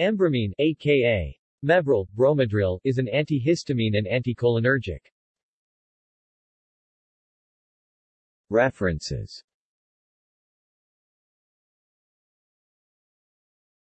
Ambramine, aka Mevril, Bromadril, is an antihistamine and anticholinergic. References